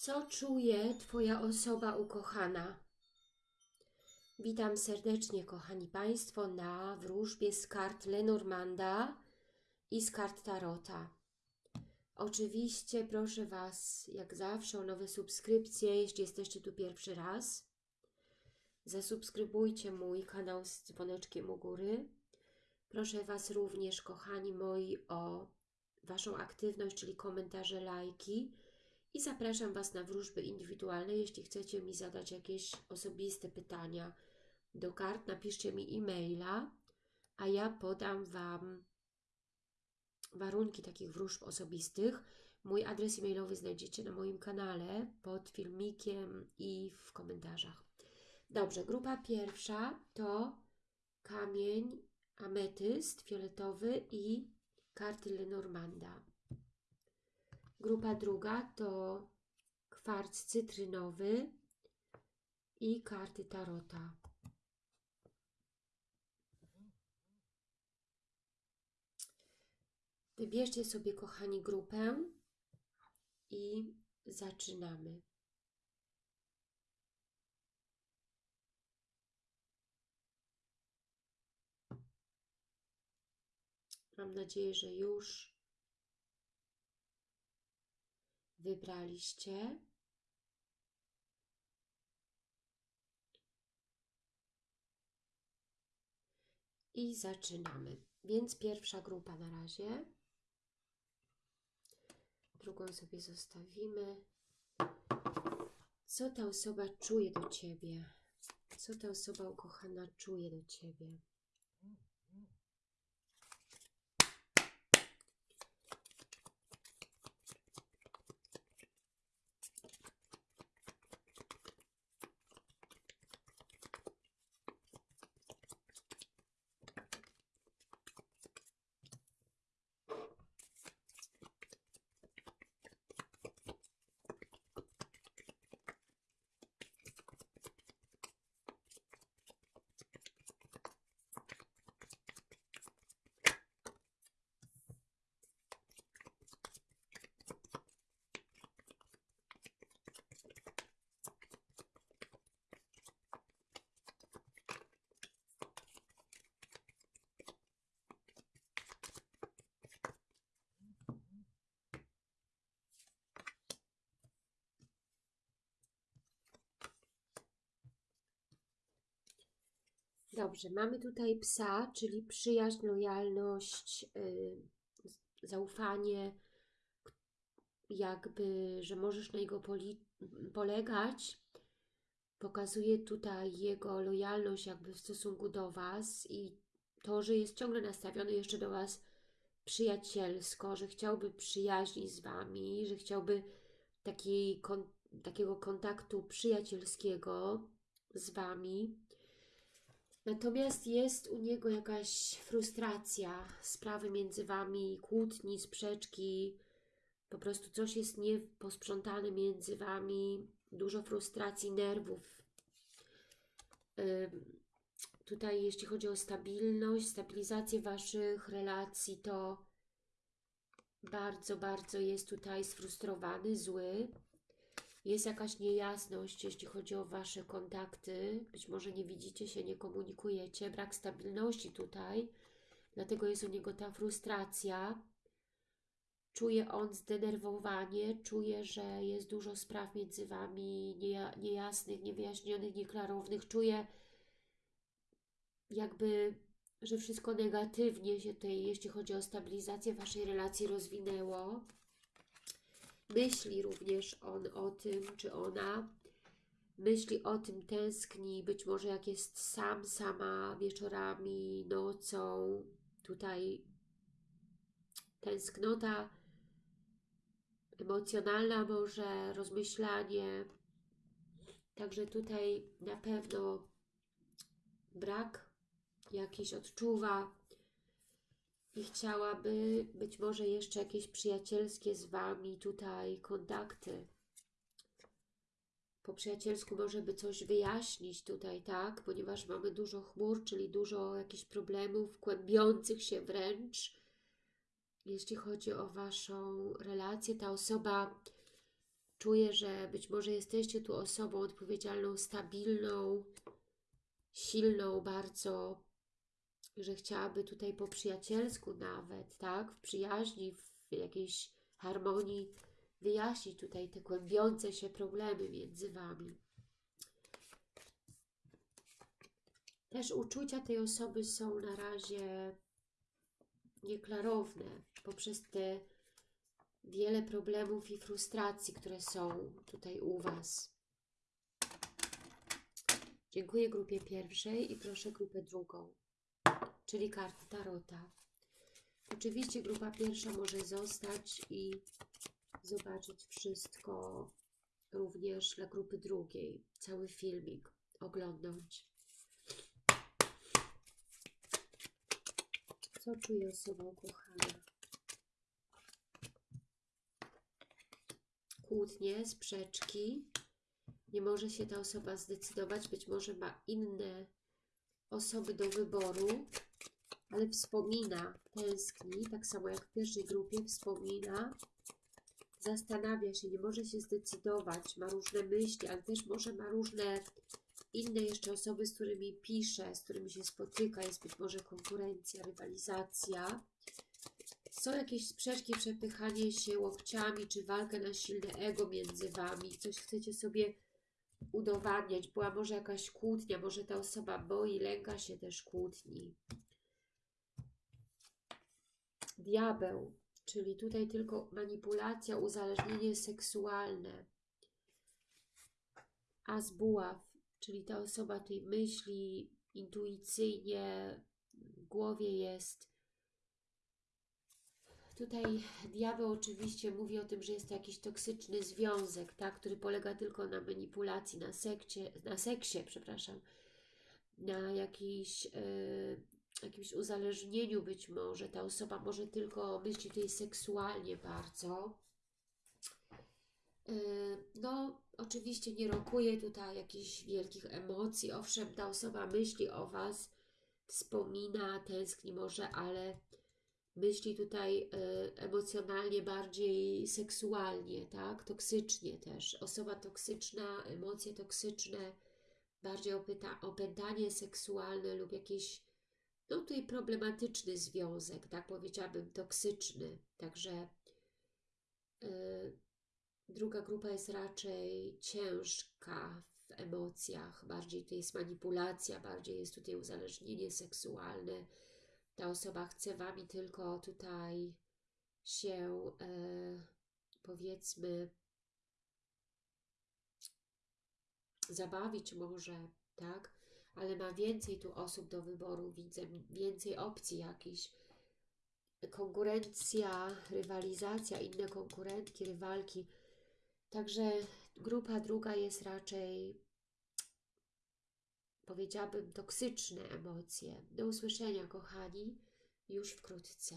Co czuje Twoja osoba ukochana? Witam serdecznie, kochani Państwo, na wróżbie z kart Lenormanda i z kart Tarota. Oczywiście proszę Was, jak zawsze, o nowe subskrypcje, jeśli jesteście tu pierwszy raz. Zasubskrybujcie mój kanał z dzwoneczkiem u góry. Proszę Was również, kochani moi, o Waszą aktywność, czyli komentarze, lajki. I zapraszam Was na wróżby indywidualne. Jeśli chcecie mi zadać jakieś osobiste pytania do kart, napiszcie mi e-maila, a ja podam Wam warunki takich wróżb osobistych. Mój adres e-mailowy znajdziecie na moim kanale pod filmikiem i w komentarzach. Dobrze, grupa pierwsza to kamień ametyst fioletowy i karty Lenormanda. Grupa druga to kwarc cytrynowy i karty tarota. Wybierzcie sobie, kochani, grupę i zaczynamy. Mam nadzieję, że już wybraliście. I zaczynamy. Więc pierwsza grupa na razie. Drugą sobie zostawimy. Co ta osoba czuje do Ciebie? Co ta osoba ukochana czuje do Ciebie? Dobrze, mamy tutaj psa, czyli przyjaźń, lojalność, yy, zaufanie, jakby, że możesz na niego polegać. Pokazuje tutaj jego lojalność jakby w stosunku do Was i to, że jest ciągle nastawiony jeszcze do Was przyjacielsko, że chciałby przyjaźni z Wami, że chciałby takiej, kon, takiego kontaktu przyjacielskiego z Wami. Natomiast jest u niego jakaś frustracja, sprawy między Wami, kłótni, sprzeczki, po prostu coś jest nieposprzątane między Wami, dużo frustracji, nerwów. Tutaj jeśli chodzi o stabilność, stabilizację Waszych relacji, to bardzo, bardzo jest tutaj sfrustrowany, zły. Jest jakaś niejasność, jeśli chodzi o Wasze kontakty. Być może nie widzicie się, nie komunikujecie. Brak stabilności tutaj. Dlatego jest u niego ta frustracja. Czuje on zdenerwowanie, czuje, że jest dużo spraw między Wami niejasnych, niewyjaśnionych, nieklarownych. Czuje jakby, że wszystko negatywnie się tutaj, jeśli chodzi o stabilizację Waszej relacji, rozwinęło. Myśli również on o tym, czy ona myśli o tym, tęskni, być może jak jest sam, sama wieczorami, nocą, tutaj tęsknota emocjonalna może, rozmyślanie, także tutaj na pewno brak jakiś odczuwa, i chciałaby być może jeszcze jakieś przyjacielskie z Wami tutaj kontakty. Po przyjacielsku może by coś wyjaśnić tutaj, tak? Ponieważ mamy dużo chmur, czyli dużo jakichś problemów, kłębiących się wręcz. Jeśli chodzi o Waszą relację, ta osoba Czuję, że być może jesteście tu osobą odpowiedzialną, stabilną, silną bardzo, że chciałaby tutaj po przyjacielsku nawet, tak, w przyjaźni, w jakiejś harmonii wyjaśnić tutaj te kłębiące się problemy między Wami. Też uczucia tej osoby są na razie nieklarowne poprzez te wiele problemów i frustracji, które są tutaj u Was. Dziękuję grupie pierwszej i proszę grupę drugą, czyli karty Tarota. Oczywiście grupa pierwsza może zostać i zobaczyć wszystko również dla grupy drugiej, cały filmik oglądnąć. Co czuje osoba ukochana? Kłótnie, sprzeczki. Nie może się ta osoba zdecydować, być może ma inne osoby do wyboru, ale wspomina, tęskni, tak samo jak w pierwszej grupie, wspomina, zastanawia się, nie może się zdecydować, ma różne myśli, ale też może ma różne inne jeszcze osoby, z którymi pisze, z którymi się spotyka, jest być może konkurencja, rywalizacja. Są jakieś sprzeczki, przepychanie się łokciami, czy walka na silne ego między Wami, coś chcecie sobie udowadniać, była może jakaś kłótnia, może ta osoba boi, lęka się też kłótni. Diabeł, czyli tutaj tylko manipulacja, uzależnienie seksualne. As buław, czyli ta osoba tutaj myśli intuicyjnie, w głowie jest. Tutaj diabeł oczywiście mówi o tym, że jest to jakiś toksyczny związek, tak, który polega tylko na manipulacji, na, sekcie, na seksie, przepraszam, na jakiejś, yy, jakimś uzależnieniu być może. Ta osoba może tylko myśli tutaj seksualnie bardzo. Yy, no, oczywiście nie rokuje tutaj jakichś wielkich emocji. Owszem, ta osoba myśli o Was, wspomina, tęskni może, ale myśli tutaj y, emocjonalnie bardziej seksualnie, tak? Toksycznie też. Osoba toksyczna, emocje toksyczne, bardziej opętanie seksualne lub jakiś, no tutaj problematyczny związek, tak powiedziałabym, toksyczny. Także y, druga grupa jest raczej ciężka w emocjach, bardziej to jest manipulacja, bardziej jest tutaj uzależnienie seksualne, ta osoba chce Wami tylko tutaj się, e, powiedzmy, zabawić może, tak? Ale ma więcej tu osób do wyboru, widzę, więcej opcji jakichś. Konkurencja, rywalizacja, inne konkurentki, rywalki. Także grupa druga jest raczej powiedziałabym, toksyczne emocje. Do usłyszenia, kochani, już wkrótce.